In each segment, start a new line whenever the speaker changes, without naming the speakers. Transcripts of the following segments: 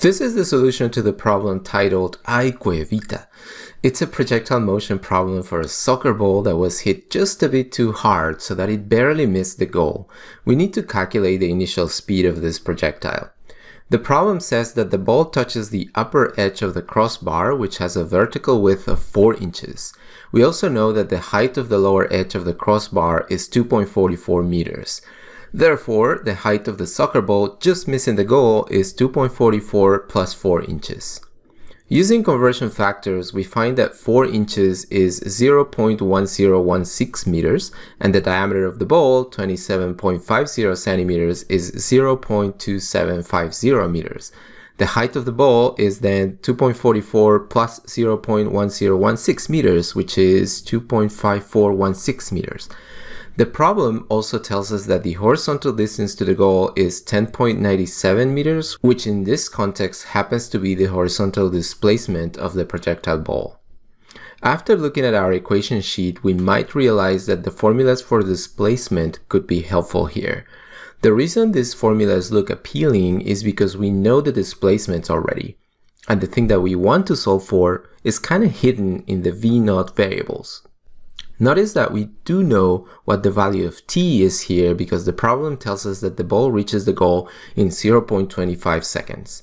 This is the solution to the problem titled Aique Vita. It's a projectile motion problem for a soccer ball that was hit just a bit too hard so that it barely missed the goal. We need to calculate the initial speed of this projectile. The problem says that the ball touches the upper edge of the crossbar, which has a vertical width of 4 inches. We also know that the height of the lower edge of the crossbar is 2.44 meters. Therefore, the height of the soccer ball just missing the goal is 2.44 plus 4 inches. Using conversion factors, we find that 4 inches is 0.1016 meters, and the diameter of the ball, 27.50 centimeters, is 0.2750 meters. The height of the ball is then 2.44 plus 0.1016 meters, which is 2.5416 meters. The problem also tells us that the horizontal distance to the goal is 10.97 meters, which in this context happens to be the horizontal displacement of the projectile ball. After looking at our equation sheet, we might realize that the formulas for displacement could be helpful here. The reason these formulas look appealing is because we know the displacements already, and the thing that we want to solve for is kind of hidden in the v-naught variables. Notice that we do know what the value of t is here because the problem tells us that the ball reaches the goal in 0.25 seconds.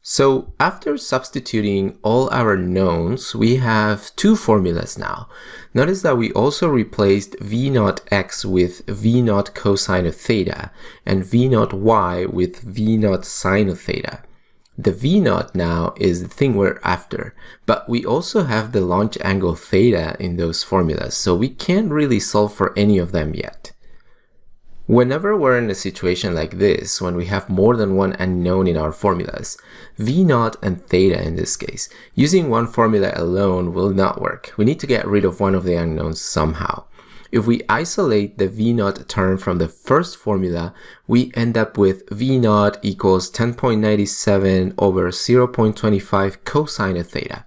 So after substituting all our knowns, we have two formulas now. Notice that we also replaced v naught x with v naught cosine of theta and v naught y with v naught sine of theta. The V naught now is the thing we're after, but we also have the launch angle theta in those formulas, so we can't really solve for any of them yet. Whenever we're in a situation like this, when we have more than one unknown in our formulas, V naught and theta in this case, using one formula alone will not work. We need to get rid of one of the unknowns somehow. If we isolate the V naught term from the first formula, we end up with V naught equals 10.97 over 0.25 cosine of theta.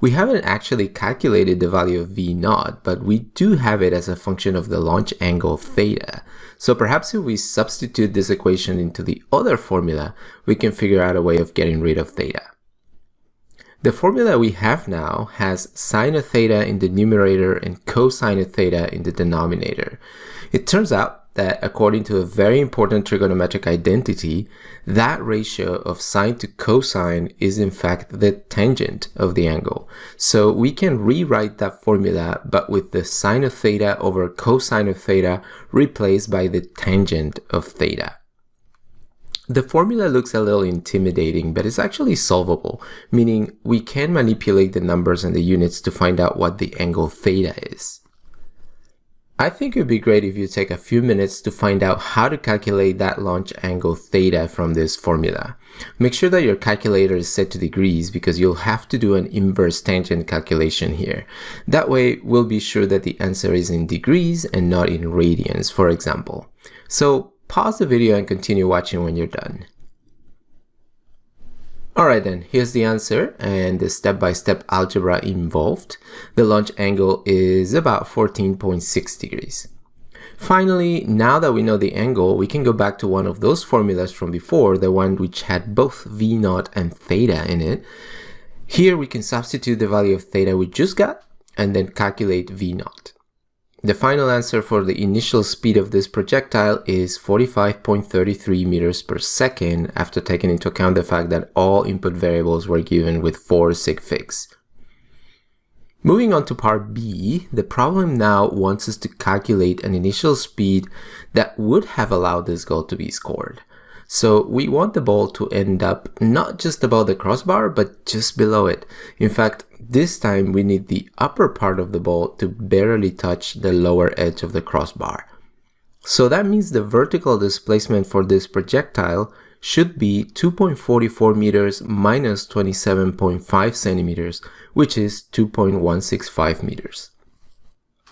We haven't actually calculated the value of V naught, but we do have it as a function of the launch angle theta. So perhaps if we substitute this equation into the other formula, we can figure out a way of getting rid of theta. The formula we have now has sine of theta in the numerator and cosine of theta in the denominator. It turns out that according to a very important trigonometric identity, that ratio of sine to cosine is in fact the tangent of the angle. So we can rewrite that formula but with the sine of theta over cosine of theta replaced by the tangent of theta. The formula looks a little intimidating, but it's actually solvable, meaning we can manipulate the numbers and the units to find out what the angle theta is. I think it would be great if you take a few minutes to find out how to calculate that launch angle theta from this formula. Make sure that your calculator is set to degrees because you'll have to do an inverse tangent calculation here. That way, we'll be sure that the answer is in degrees and not in radians, for example. So Pause the video and continue watching when you're done. Alright then, here's the answer and the step-by-step -step algebra involved. The launch angle is about 14.6 degrees. Finally, now that we know the angle, we can go back to one of those formulas from before, the one which had both V naught and theta in it. Here we can substitute the value of theta we just got and then calculate V naught. The final answer for the initial speed of this projectile is 45.33 meters per second after taking into account the fact that all input variables were given with 4 sig figs. Moving on to part B, the problem now wants us to calculate an initial speed that would have allowed this goal to be scored. So we want the ball to end up not just above the crossbar, but just below it. In fact, this time we need the upper part of the ball to barely touch the lower edge of the crossbar. So that means the vertical displacement for this projectile should be 2.44 meters minus 27.5 centimeters, which is 2.165 meters.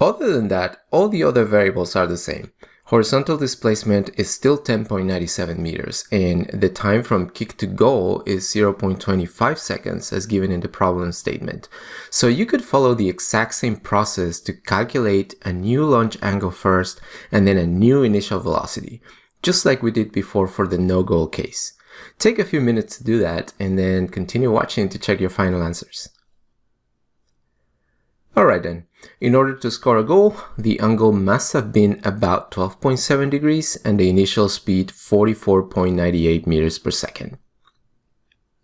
Other than that, all the other variables are the same. Horizontal displacement is still 10.97 meters and the time from kick to goal is 0.25 seconds as given in the problem statement. So you could follow the exact same process to calculate a new launch angle first and then a new initial velocity, just like we did before for the no goal case. Take a few minutes to do that and then continue watching to check your final answers. Alright then, in order to score a goal, the angle must have been about 12.7 degrees and the initial speed 44.98 meters per second.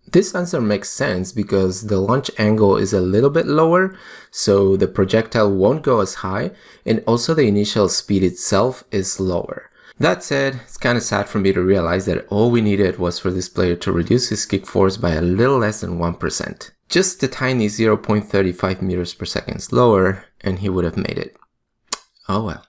This answer makes sense because the launch angle is a little bit lower, so the projectile won't go as high, and also the initial speed itself is lower. That said, it's kind of sad for me to realize that all we needed was for this player to reduce his kick force by a little less than 1%. Just a tiny 0.35 meters per second slower, and he would have made it. Oh well.